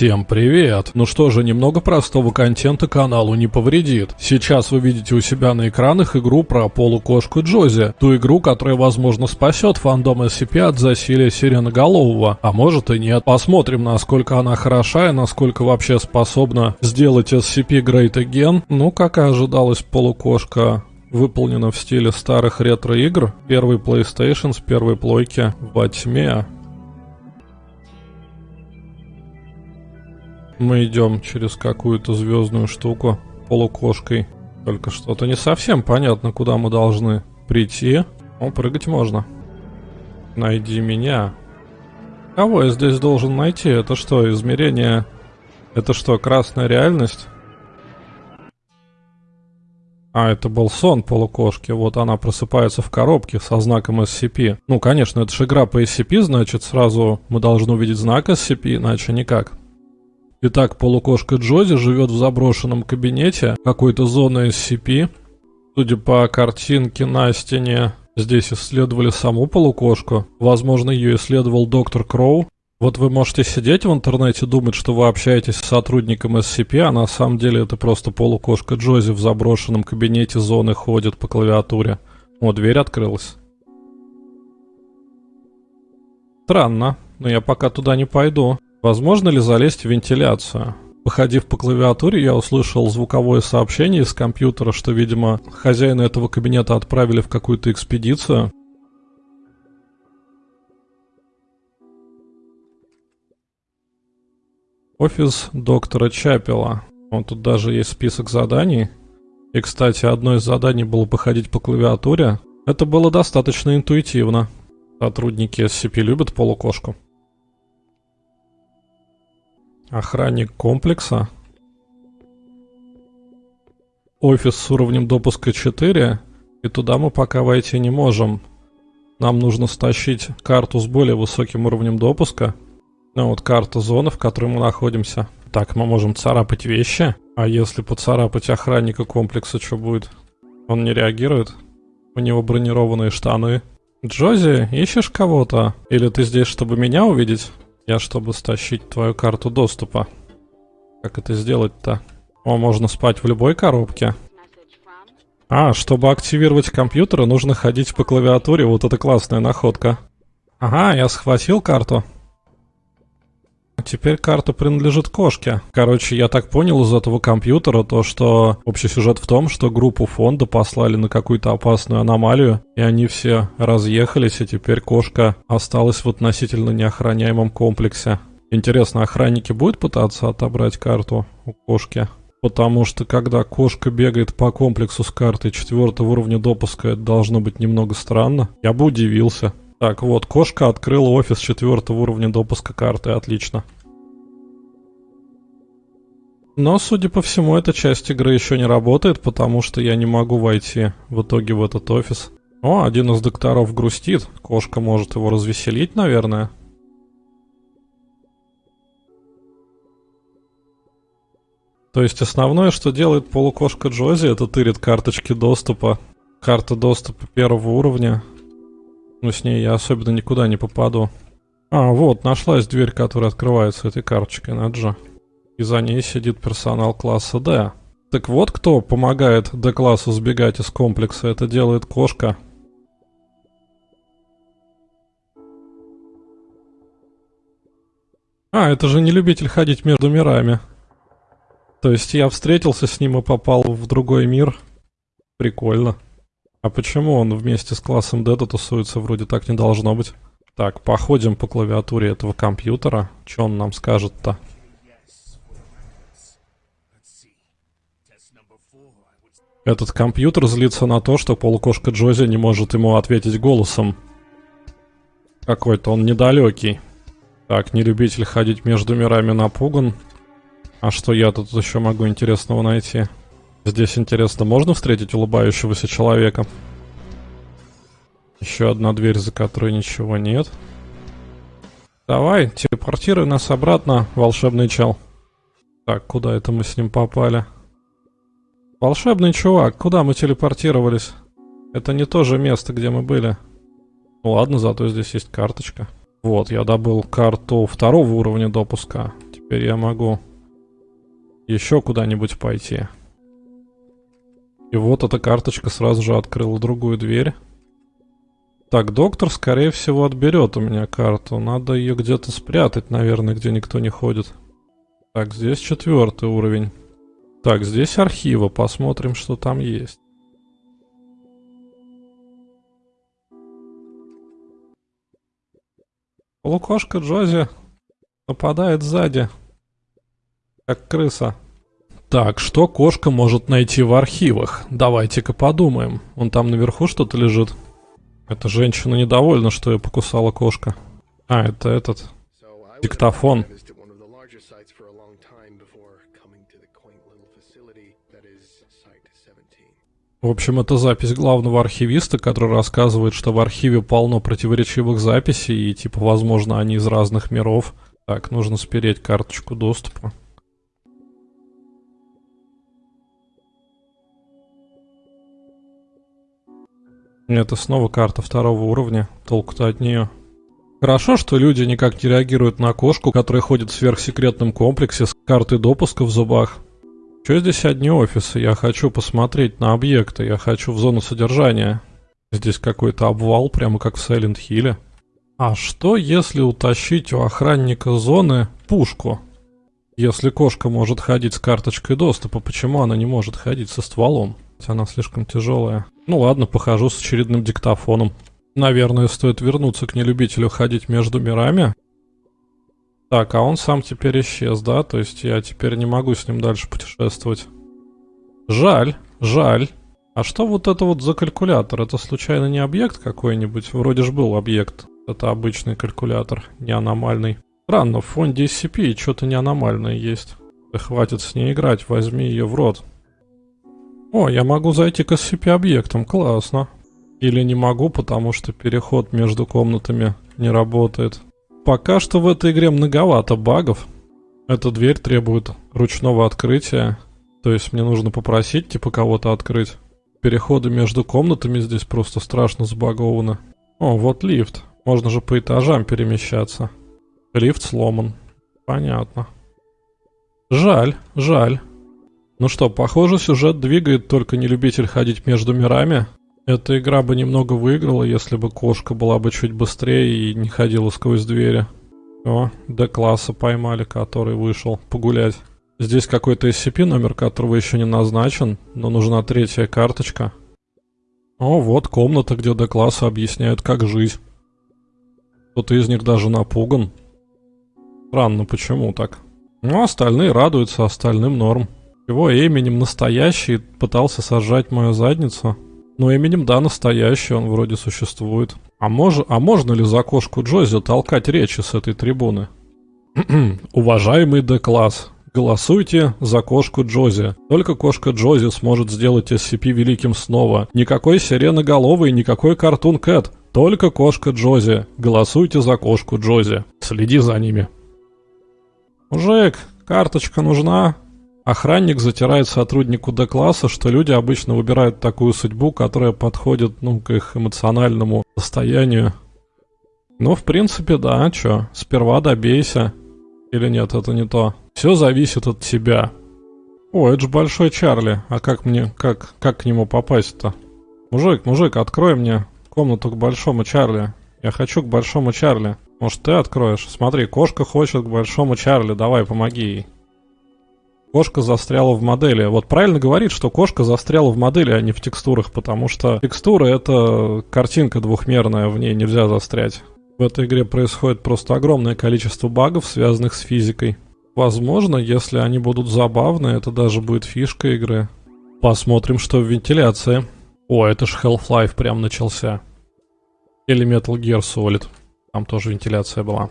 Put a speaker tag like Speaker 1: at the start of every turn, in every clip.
Speaker 1: Всем привет! Ну что же, немного простого контента каналу не повредит. Сейчас вы видите у себя на экранах игру про полукошку Джози. Ту игру, которая, возможно, спасет фандом SCP от засилия сиреноголового. А может и нет. Посмотрим, насколько она хороша и насколько вообще способна сделать SCP Great Again. Ну, как и ожидалось, полукошка выполнена в стиле старых ретро-игр. Первый PlayStation с первой плойки во тьме. Мы идем через какую-то звездную штуку полукошкой. Только что-то не совсем понятно, куда мы должны прийти. О, прыгать можно. Найди меня. Кого я здесь должен найти? Это что, измерение... Это что, красная реальность? А, это был сон полукошки. Вот она просыпается в коробке со знаком SCP. Ну, конечно, это же игра по SCP, значит, сразу мы должны увидеть знак SCP, иначе никак. Итак, полукошка Джози живет в заброшенном кабинете какой-то зоны SCP. Судя по картинке на стене, здесь исследовали саму полукошку. Возможно, ее исследовал доктор Кроу. Вот вы можете сидеть в интернете, думать, что вы общаетесь с сотрудником SCP, а на самом деле это просто полукошка Джози в заброшенном кабинете зоны ходит по клавиатуре. О, дверь открылась. Странно, но я пока туда не пойду. Возможно ли залезть в вентиляцию? Походив по клавиатуре, я услышал звуковое сообщение из компьютера, что, видимо, хозяина этого кабинета отправили в какую-то экспедицию. Офис доктора Чапела. Вот тут даже есть список заданий. И, кстати, одно из заданий было походить по клавиатуре. Это было достаточно интуитивно. Сотрудники SCP любят полукошку. Охранник комплекса. Офис с уровнем допуска 4. И туда мы пока войти не можем. Нам нужно стащить карту с более высоким уровнем допуска. Ну вот карта зоны, в которой мы находимся. Так, мы можем царапать вещи. А если поцарапать охранника комплекса, что будет? Он не реагирует? У него бронированные штаны. Джози, ищешь кого-то? Или ты здесь, чтобы меня увидеть? Я, чтобы стащить твою карту доступа. Как это сделать-то? О, можно спать в любой коробке. А, чтобы активировать компьютер, нужно ходить по клавиатуре. Вот это классная находка. Ага, я схватил карту. Теперь карта принадлежит кошке. Короче, я так понял из этого компьютера то, что общий сюжет в том, что группу фонда послали на какую-то опасную аномалию, и они все разъехались, и теперь кошка осталась в относительно неохраняемом комплексе. Интересно, охранники будут пытаться отобрать карту у кошки? Потому что когда кошка бегает по комплексу с картой четвертого уровня допуска, это должно быть немного странно. Я бы удивился. Так, вот, кошка открыла офис четвертого уровня допуска карты, отлично. Но, судя по всему, эта часть игры еще не работает, потому что я не могу войти в итоге в этот офис. О, один из докторов грустит. Кошка может его развеселить, наверное. То есть основное, что делает полукошка Джози, это тырит карточки доступа. Карта доступа первого уровня. Но с ней я особенно никуда не попаду. А, вот, нашлась дверь, которая открывается этой карточкой на G. И за ней сидит персонал класса D. Так вот кто помогает D-классу сбегать из комплекса, это делает кошка. А, это же не любитель ходить между мирами. То есть я встретился с ним и попал в другой мир. Прикольно. А почему он вместе с классом Дэта тусуется? Вроде так не должно быть. Так, походим по клавиатуре этого компьютера. Что он нам скажет-то? Этот компьютер злится на то, что полукошка Джози не может ему ответить голосом. Какой-то он недалекий. Так, не любитель ходить между мирами напуган. А что я тут еще могу интересного найти? Здесь, интересно, можно встретить улыбающегося человека? Еще одна дверь, за которой ничего нет. Давай, телепортируй нас обратно, волшебный чел. Так, куда это мы с ним попали? Волшебный чувак, куда мы телепортировались? Это не то же место, где мы были. Ну ладно, зато здесь есть карточка. Вот, я добыл карту второго уровня допуска. Теперь я могу еще куда-нибудь пойти. И вот эта карточка сразу же открыла другую дверь. Так, доктор, скорее всего, отберет у меня карту. Надо ее где-то спрятать, наверное, где никто не ходит. Так, здесь четвертый уровень. Так, здесь архивы. Посмотрим, что там есть. Полукошка Джози нападает сзади, как крыса. Так, что кошка может найти в архивах? Давайте-ка подумаем. Он там наверху что-то лежит. Эта женщина недовольна, что ее покусала кошка. А, это этот диктофон. В общем, это запись главного архивиста, который рассказывает, что в архиве полно противоречивых записей, и типа, возможно, они из разных миров. Так, нужно спереть карточку доступа. Это снова карта второго уровня. Толку-то от нее. Хорошо, что люди никак не реагируют на кошку, которая ходит в сверхсекретном комплексе с картой допуска в зубах. Что здесь одни офисы? Я хочу посмотреть на объекты, я хочу в зону содержания. Здесь какой-то обвал, прямо как в Сайлент Хилле. А что, если утащить у охранника зоны пушку? Если кошка может ходить с карточкой доступа, почему она не может ходить со стволом? Она слишком тяжелая. Ну ладно, похожу с очередным диктофоном. Наверное, стоит вернуться к нелюбителю ходить между мирами. Так, а он сам теперь исчез, да? То есть я теперь не могу с ним дальше путешествовать. Жаль, жаль. А что вот это вот за калькулятор? Это случайно не объект какой-нибудь? Вроде же был объект. Это обычный калькулятор, не аномальный. Странно, в фонде SCP что-то не аномальное есть. Да хватит с ней играть, возьми ее в рот. О, я могу зайти к SCP-объектам, классно. Или не могу, потому что переход между комнатами не работает. Пока что в этой игре многовато багов. Эта дверь требует ручного открытия. То есть мне нужно попросить, типа, кого-то открыть. Переходы между комнатами здесь просто страшно забагованы. О, вот лифт. Можно же по этажам перемещаться. Лифт сломан. Понятно. Жаль, жаль. Ну что, похоже, сюжет двигает только не любитель ходить между мирами. Эта игра бы немного выиграла, если бы кошка была бы чуть быстрее и не ходила сквозь двери. О, Д-класса поймали, который вышел погулять. Здесь какой-то SCP, номер которого еще не назначен, но нужна третья карточка. О, вот комната, где Д-класса объясняют, как жить. Кто-то из них даже напуган. Странно, почему так? Ну, остальные радуются, остальным норм. Его именем настоящий пытался сожрать мою задницу. Но именем, да, настоящий, он вроде существует. А, мож, а можно ли за кошку Джози толкать речи с этой трибуны? Уважаемый Д-класс, Голосуйте за кошку Джози. Только кошка Джози сможет сделать SCP великим снова. Никакой сиреноголовый, никакой картун Кэт. Только кошка Джози. Голосуйте за кошку Джози. Следи за ними. Мужик, карточка нужна? Охранник затирает сотруднику Д-класса, что люди обычно выбирают такую судьбу, которая подходит, ну, к их эмоциональному состоянию. Ну, в принципе, да, чё, сперва добейся. Или нет, это не то. Все зависит от тебя. О, это же Большой Чарли. А как мне, как, как к нему попасть-то? Мужик, мужик, открой мне комнату к Большому Чарли. Я хочу к Большому Чарли. Может, ты откроешь? Смотри, кошка хочет к Большому Чарли. Давай, помоги ей. Кошка застряла в модели. Вот правильно говорит, что кошка застряла в модели, а не в текстурах, потому что текстура это картинка двухмерная, в ней нельзя застрять. В этой игре происходит просто огромное количество багов, связанных с физикой. Возможно, если они будут забавны, это даже будет фишка игры. Посмотрим, что в вентиляции. О, это ж Half-Life прям начался. Или Metal Gear Solid. Там тоже вентиляция была.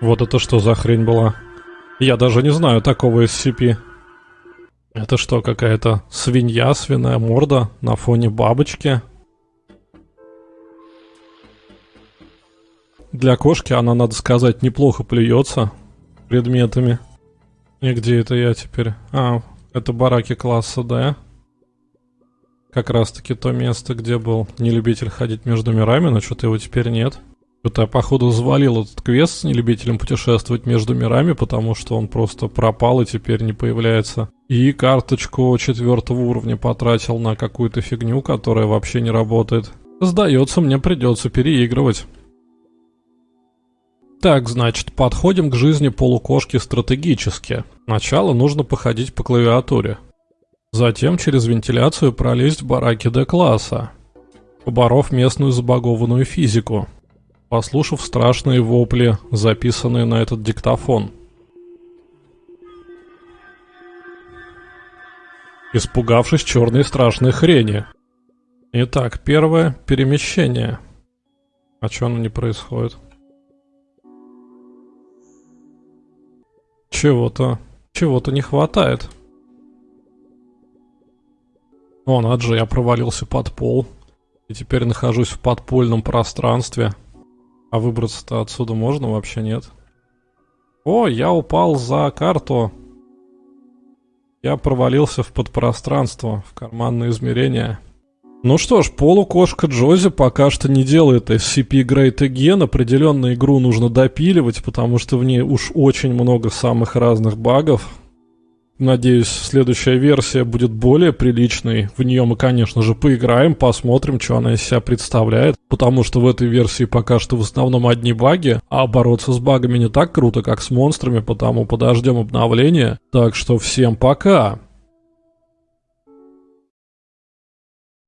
Speaker 1: Вот это что за хрень была? Я даже не знаю такого SCP. Это что, какая-то свинья, свиная морда на фоне бабочки? Для кошки она, надо сказать, неплохо плюется предметами. И где это я теперь? А, это бараки класса D. Как раз таки то место, где был нелюбитель ходить между мирами, но что-то его теперь нет. Что-то я, походу, завалил этот квест с нелюбителем путешествовать между мирами, потому что он просто пропал и теперь не появляется. И карточку четвертого уровня потратил на какую-то фигню, которая вообще не работает. Сдается, мне придется переигрывать. Так, значит, подходим к жизни полукошки стратегически. Сначала нужно походить по клавиатуре. Затем через вентиляцию пролезть в бараки Д-класса, поборов местную забагованную физику послушав страшные вопли, записанные на этот диктофон. Испугавшись черной страшной хрени. Итак, первое – перемещение. А что оно не происходит? Чего-то, чего-то не хватает. О, надо же, я провалился под пол. И теперь нахожусь в подпольном пространстве – а выбраться-то отсюда можно вообще нет? О, я упал за карту. Я провалился в подпространство, в карманные измерения. Ну что ж, полукошка Джози пока что не делает SCP Great Again. Определенно игру нужно допиливать, потому что в ней уж очень много самых разных багов. Надеюсь, следующая версия будет более приличной. В нее мы, конечно же, поиграем, посмотрим, что она из себя представляет. Потому что в этой версии пока что в основном одни баги, а бороться с багами не так круто, как с монстрами, потому подождем обновления. Так что всем пока!